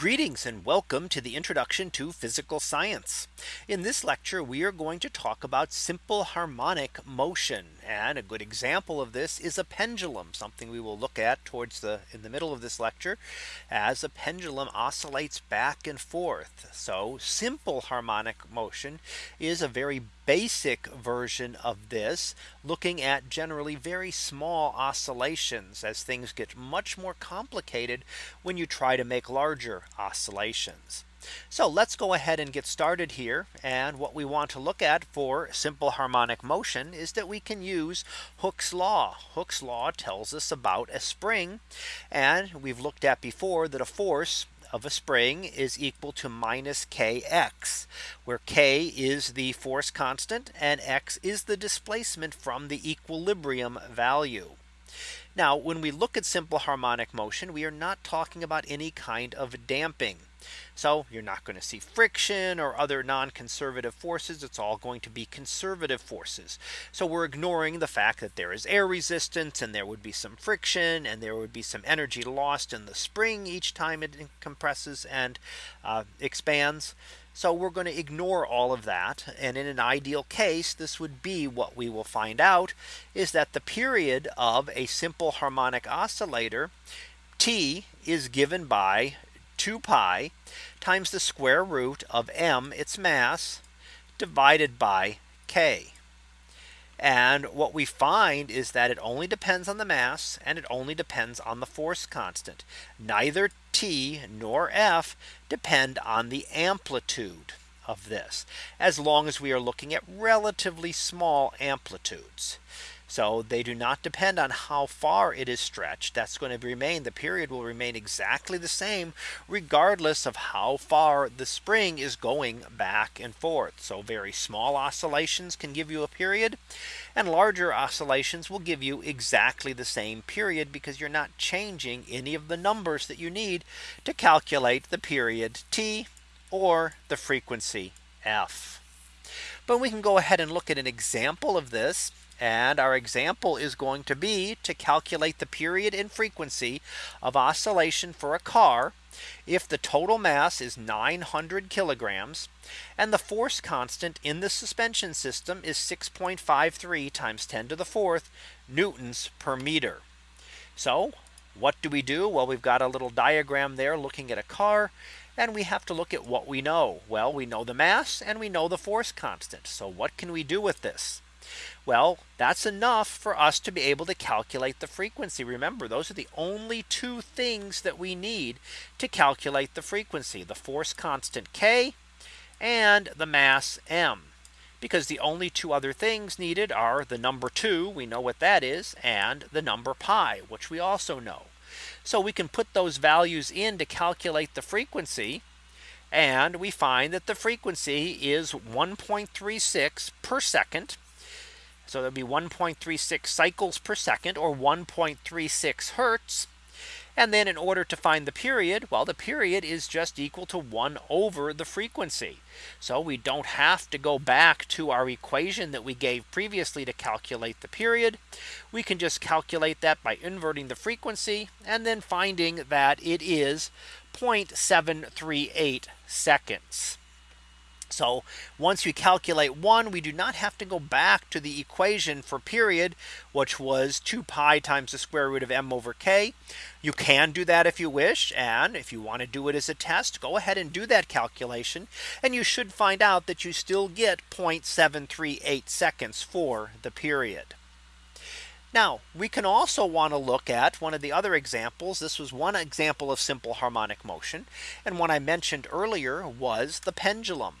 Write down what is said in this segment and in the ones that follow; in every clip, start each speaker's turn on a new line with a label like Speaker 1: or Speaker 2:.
Speaker 1: Greetings and welcome to the introduction to physical science. In this lecture, we are going to talk about simple harmonic motion. And a good example of this is a pendulum, something we will look at towards the in the middle of this lecture as a pendulum oscillates back and forth. So simple harmonic motion is a very basic version of this looking at generally very small oscillations as things get much more complicated when you try to make larger oscillations. So let's go ahead and get started here. And what we want to look at for simple harmonic motion is that we can use Hooke's law. Hooke's law tells us about a spring. And we've looked at before that a force of a spring is equal to minus kx where k is the force constant and x is the displacement from the equilibrium value. Now when we look at simple harmonic motion we are not talking about any kind of damping. So you're not going to see friction or other non-conservative forces. It's all going to be conservative forces. So we're ignoring the fact that there is air resistance and there would be some friction and there would be some energy lost in the spring each time it compresses and uh, expands. So we're going to ignore all of that. And in an ideal case, this would be what we will find out is that the period of a simple harmonic oscillator T is given by 2 pi times the square root of m its mass divided by k. And what we find is that it only depends on the mass and it only depends on the force constant. Neither T nor F depend on the amplitude of this as long as we are looking at relatively small amplitudes. So they do not depend on how far it is stretched. That's going to remain the period will remain exactly the same regardless of how far the spring is going back and forth. So very small oscillations can give you a period and larger oscillations will give you exactly the same period because you're not changing any of the numbers that you need to calculate the period t or the frequency f. But we can go ahead and look at an example of this and our example is going to be to calculate the period and frequency of oscillation for a car if the total mass is 900 kilograms and the force constant in the suspension system is 6.53 times 10 to the fourth newtons per meter. So what do we do? Well, we've got a little diagram there looking at a car and we have to look at what we know. Well, we know the mass and we know the force constant. So what can we do with this? Well, that's enough for us to be able to calculate the frequency. Remember, those are the only two things that we need to calculate the frequency, the force constant K and the mass M. Because the only two other things needed are the number two, we know what that is, and the number pi, which we also know. So we can put those values in to calculate the frequency. And we find that the frequency is 1.36 per second. So there'll be 1.36 cycles per second or 1.36 hertz. And then in order to find the period, well, the period is just equal to 1 over the frequency. So we don't have to go back to our equation that we gave previously to calculate the period. We can just calculate that by inverting the frequency and then finding that it is 0.738 seconds. So once we calculate one, we do not have to go back to the equation for period, which was 2 pi times the square root of m over k. You can do that if you wish. And if you want to do it as a test, go ahead and do that calculation. And you should find out that you still get 0.738 seconds for the period. Now we can also want to look at one of the other examples. This was one example of simple harmonic motion. And one I mentioned earlier was the pendulum.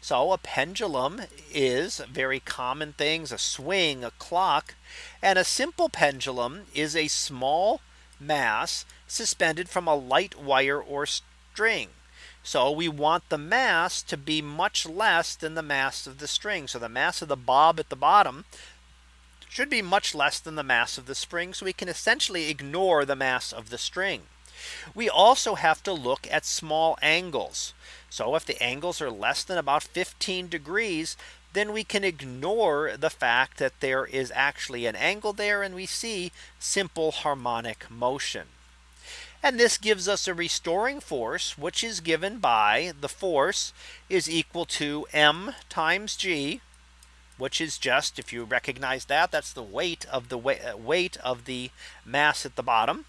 Speaker 1: So a pendulum is very common things, a swing, a clock, and a simple pendulum is a small mass suspended from a light wire or string. So we want the mass to be much less than the mass of the string. So the mass of the bob at the bottom should be much less than the mass of the spring. So we can essentially ignore the mass of the string. We also have to look at small angles. So if the angles are less than about 15 degrees, then we can ignore the fact that there is actually an angle there and we see simple harmonic motion. And this gives us a restoring force, which is given by the force is equal to m times g, which is just if you recognize that that's the weight of the uh, weight of the mass at the bottom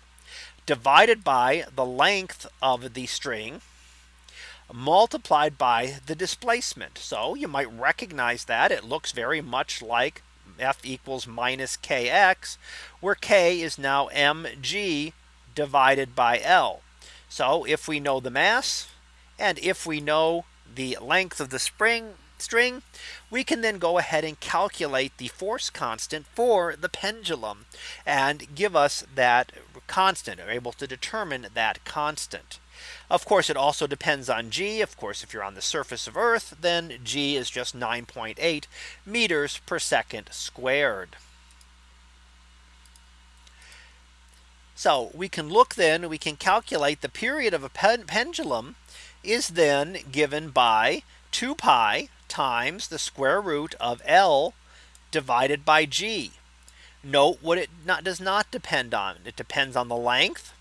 Speaker 1: divided by the length of the string multiplied by the displacement. So you might recognize that it looks very much like F equals minus kx where k is now mg divided by L. So if we know the mass and if we know the length of the spring string, we can then go ahead and calculate the force constant for the pendulum and give us that constant or able to determine that constant. Of course, it also depends on g. Of course, if you're on the surface of Earth, then g is just 9.8 meters per second squared. So we can look then we can calculate the period of a pen pendulum is then given by 2 pi times the square root of L divided by G. Note what it not, does not depend on. It depends on the length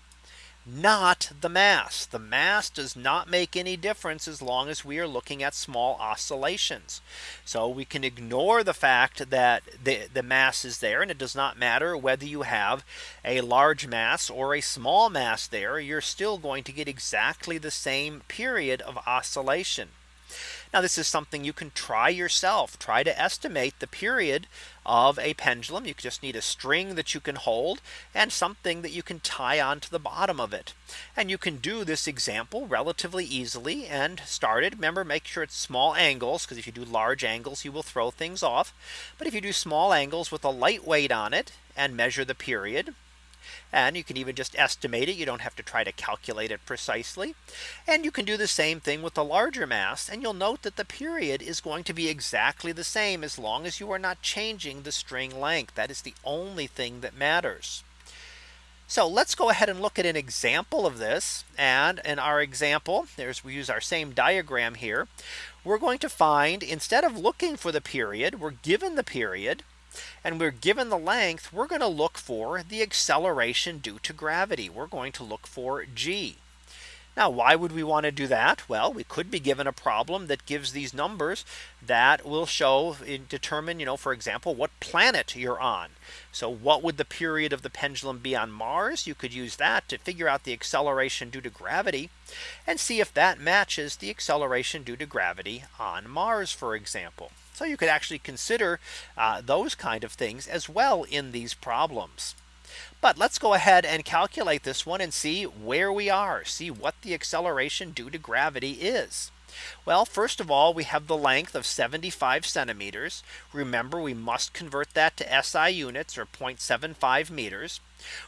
Speaker 1: not the mass. The mass does not make any difference as long as we are looking at small oscillations. So we can ignore the fact that the, the mass is there and it does not matter whether you have a large mass or a small mass there. You're still going to get exactly the same period of oscillation. Now this is something you can try yourself. Try to estimate the period of a pendulum. You just need a string that you can hold and something that you can tie onto the bottom of it. And you can do this example relatively easily and start it. Remember, make sure it's small angles because if you do large angles, you will throw things off. But if you do small angles with a light weight on it and measure the period and you can even just estimate it. You don't have to try to calculate it precisely. And you can do the same thing with the larger mass. And you'll note that the period is going to be exactly the same as long as you are not changing the string length. That is the only thing that matters. So let's go ahead and look at an example of this. And in our example, there's we use our same diagram here. We're going to find instead of looking for the period, we're given the period and we're given the length, we're going to look for the acceleration due to gravity. We're going to look for g. Now, why would we want to do that? Well, we could be given a problem that gives these numbers that will show uh, determine, you know, for example, what planet you're on. So what would the period of the pendulum be on Mars? You could use that to figure out the acceleration due to gravity and see if that matches the acceleration due to gravity on Mars, for example. So you could actually consider uh, those kind of things as well in these problems. But let's go ahead and calculate this one and see where we are see what the acceleration due to gravity is. Well, first of all, we have the length of 75 centimeters. Remember, we must convert that to SI units or 0.75 meters.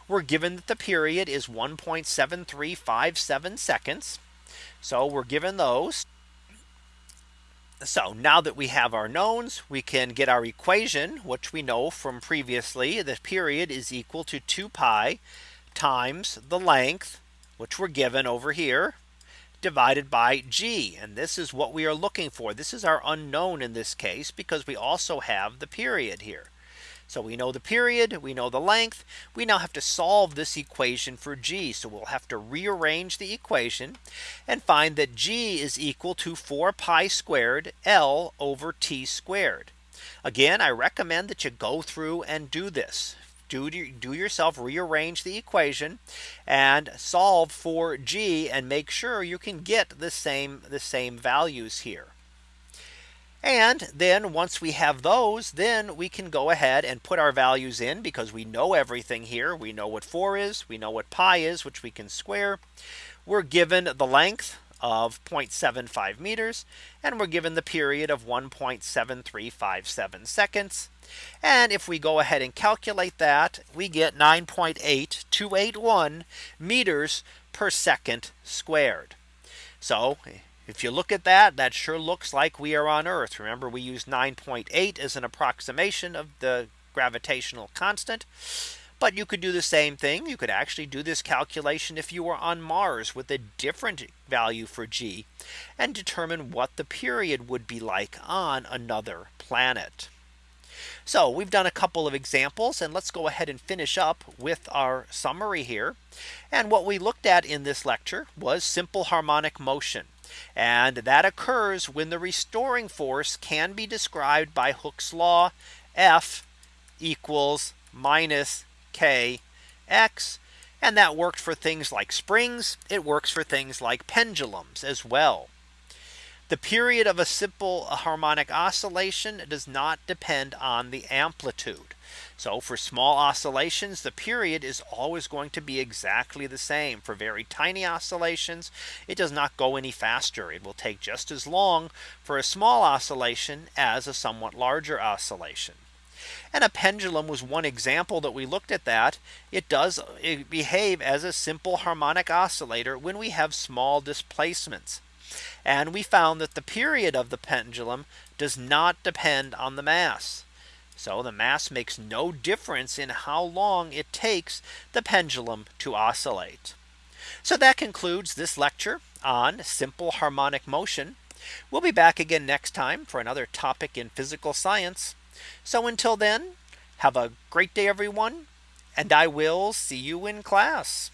Speaker 1: We're given that the period is 1.7357 seconds. So we're given those. So now that we have our knowns, we can get our equation, which we know from previously, the period is equal to 2 pi times the length, which we're given over here, divided by g. And this is what we are looking for. This is our unknown in this case, because we also have the period here. So we know the period, we know the length. We now have to solve this equation for g. So we'll have to rearrange the equation and find that g is equal to 4 pi squared L over t squared. Again, I recommend that you go through and do this. Do, do yourself rearrange the equation and solve for g and make sure you can get the same the same values here. And then once we have those, then we can go ahead and put our values in because we know everything here. We know what 4 is. We know what pi is, which we can square. We're given the length of 0.75 meters. And we're given the period of 1.7357 seconds. And if we go ahead and calculate that, we get 9.8281 meters per second squared. So if you look at that, that sure looks like we are on Earth. Remember, we use 9.8 as an approximation of the gravitational constant. But you could do the same thing. You could actually do this calculation if you were on Mars with a different value for G and determine what the period would be like on another planet. So we've done a couple of examples and let's go ahead and finish up with our summary here. And what we looked at in this lecture was simple harmonic motion. And that occurs when the restoring force can be described by Hooke's law F equals minus K X. And that worked for things like springs. It works for things like pendulums as well. The period of a simple harmonic oscillation does not depend on the amplitude. So for small oscillations, the period is always going to be exactly the same. For very tiny oscillations, it does not go any faster. It will take just as long for a small oscillation as a somewhat larger oscillation. And a pendulum was one example that we looked at that. It does behave as a simple harmonic oscillator when we have small displacements. And we found that the period of the pendulum does not depend on the mass. So the mass makes no difference in how long it takes the pendulum to oscillate. So that concludes this lecture on simple harmonic motion. We'll be back again next time for another topic in physical science. So until then, have a great day, everyone, and I will see you in class.